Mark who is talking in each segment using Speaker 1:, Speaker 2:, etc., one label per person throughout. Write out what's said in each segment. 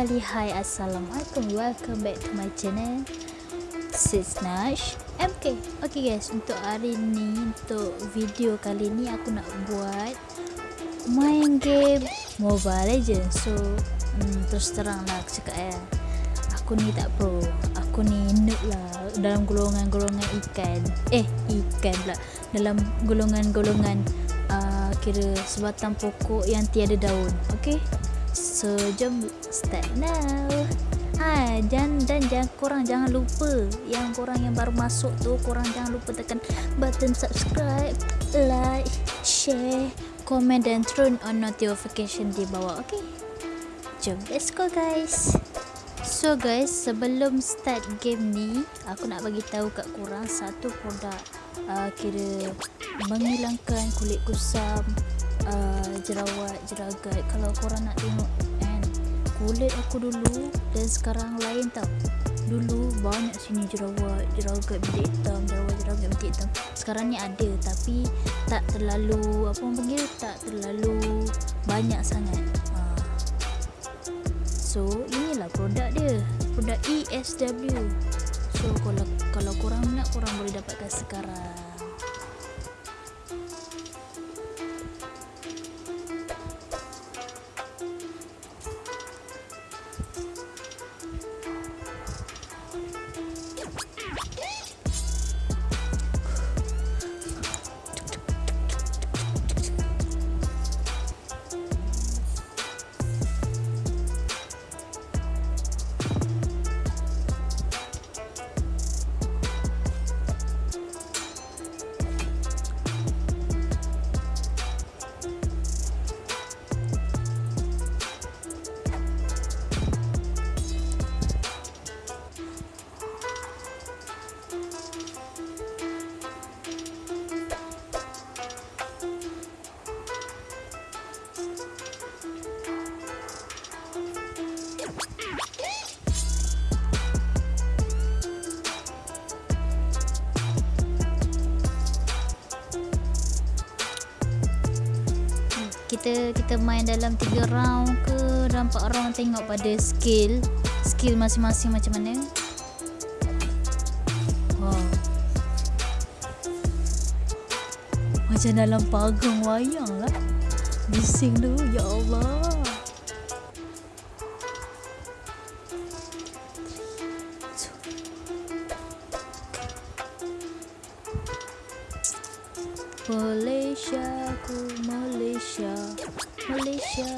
Speaker 1: kembali Hai Assalamualaikum. Welcome back to my channel Sis Nash. MK Okay guys Untuk hari ni Untuk video kali ni Aku nak buat Main game Mobile Legends. So hmm, Terus terang lah Aku cakap ya Aku ni tak pro. Aku ni noob lah Dalam golongan-golongan ikan. Eh ikan pula. Dalam golongan-golongan uh, Kira sebatang pokok Yang tiada daun. Okay So jom start now Ha, dan dan jangan korang jangan lupa yang korang yang baru masuk tu korang jangan lupa tekan button subscribe, like, share, komen dan turn on notification di bawah. Okay? Jom let's go guys. So guys, sebelum start game ni, aku nak bagi tahu kat korang satu produk uh, kira menghilangkan kulit kusam, uh, jerawat, jeragat. Kalau korang nak tengok kulit aku dulu dan sekarang lain tau. Dulu banyak sini jerawat jerawat bintik hitam jerawat jerawat bintik hitam. Sekarang ni ada tapi tak terlalu apa orang panggil tak terlalu banyak sangat. Ha. so inilah produk dia. Produk ESW so kalau kalau korang nak korang boleh dapatkan sekarang kita kita main dalam 3 round ke dalam 4 round tengok pada skill skill masing-masing macam mana. Wow. macam dalam pagang wayang lah. Bising tu ya Allah Malaysia ku Malaysia. Malaysia.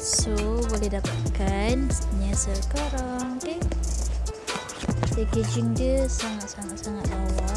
Speaker 1: So boleh dapatkan ni sekarang okay? Packaging dia sangat-sangat-sangat lawa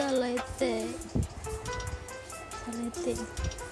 Speaker 1: されてされて。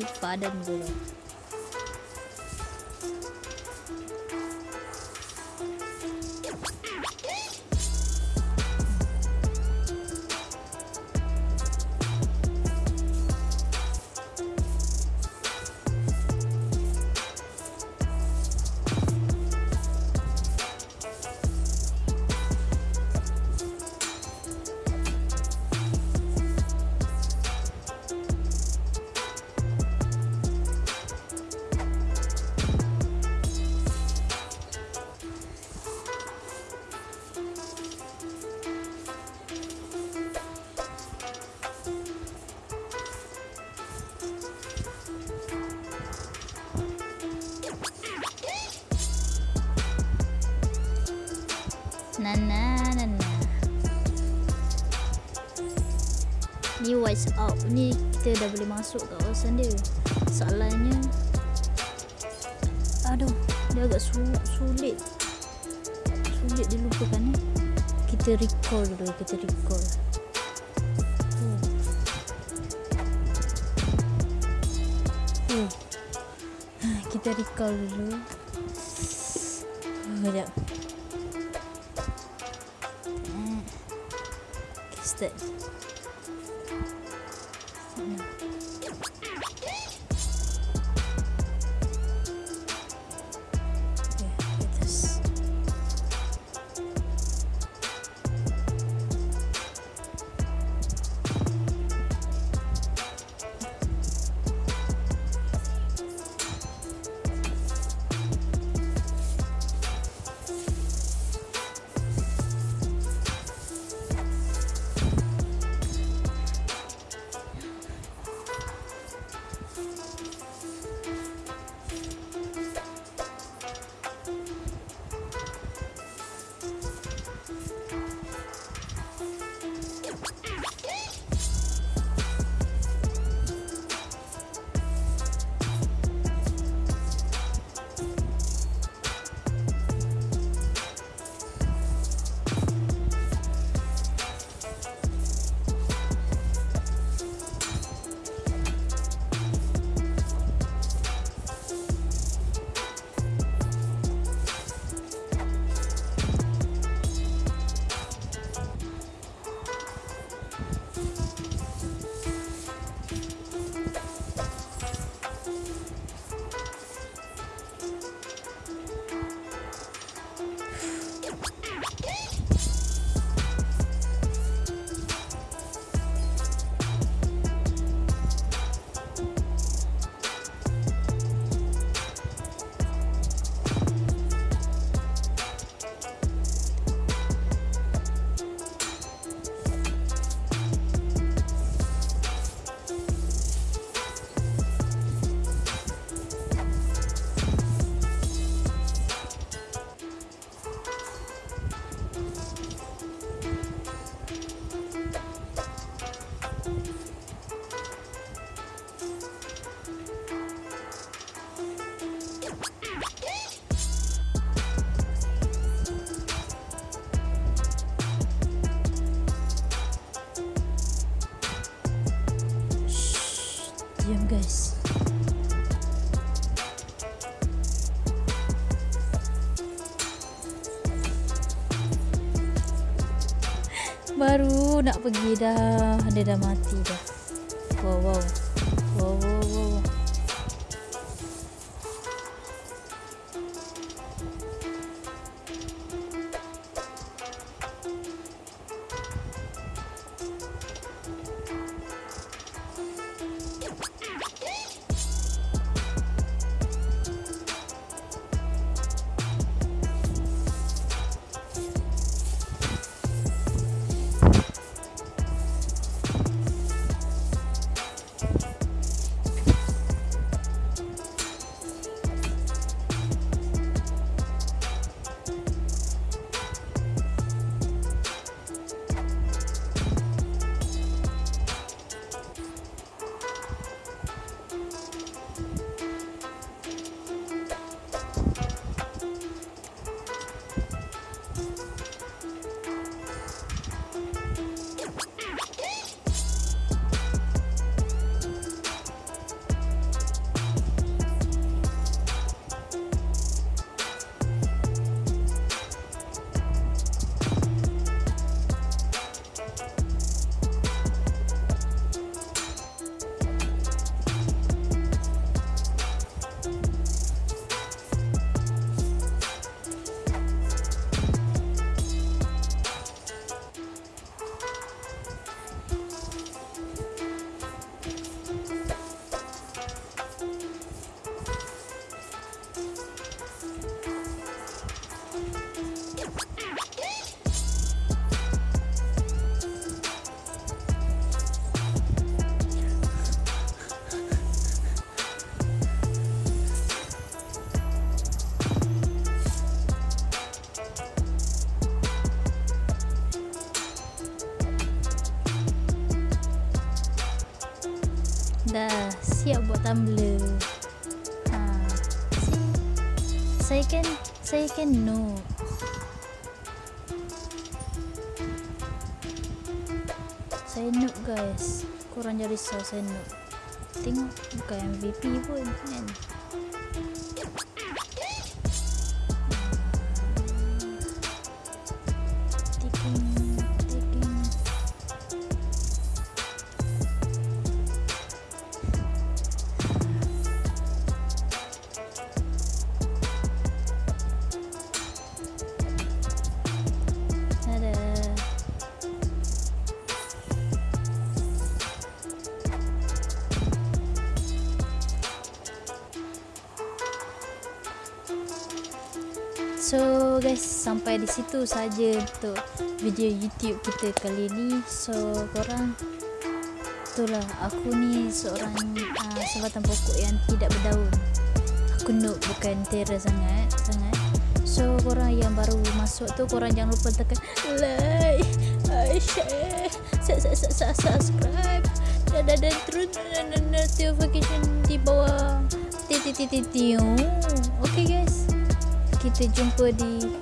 Speaker 1: Attack Ah, mati padan dulu. Nana nana. Ni WhatsApp ni kita dah boleh masuk kat kawasan dia. Soalannya Aduh, dia agak su sulit. Sulit dilupakan eh. Kita recall dulu, kita recall. Oh. Oh. Kita recall dulu. Oh, sekejap. Okay, baru nak pergi dah. Dia dah mati dah. Wow wow dah siap buat tumbler. Ha. Saya kan saya kan no. Saya noob guys. Korang jangan risau saya noob. Tengok bukan MVP pun kan Guys sampai di situ saja untuk video YouTube kita kali ni. So korang itulah aku ni seorang uh, sebatan pokok yang tidak berdaun. Aku noob bukan terror sangat sangat. So korang yang baru masuk tu korang jangan lupa tekan like, uh, share, su- su- su- subscribe dan dan, dan terus dan, dan, notification di bawah titik-titik Okay guys. Kita jumpa di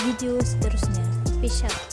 Speaker 1: video seterusnya. Peace out.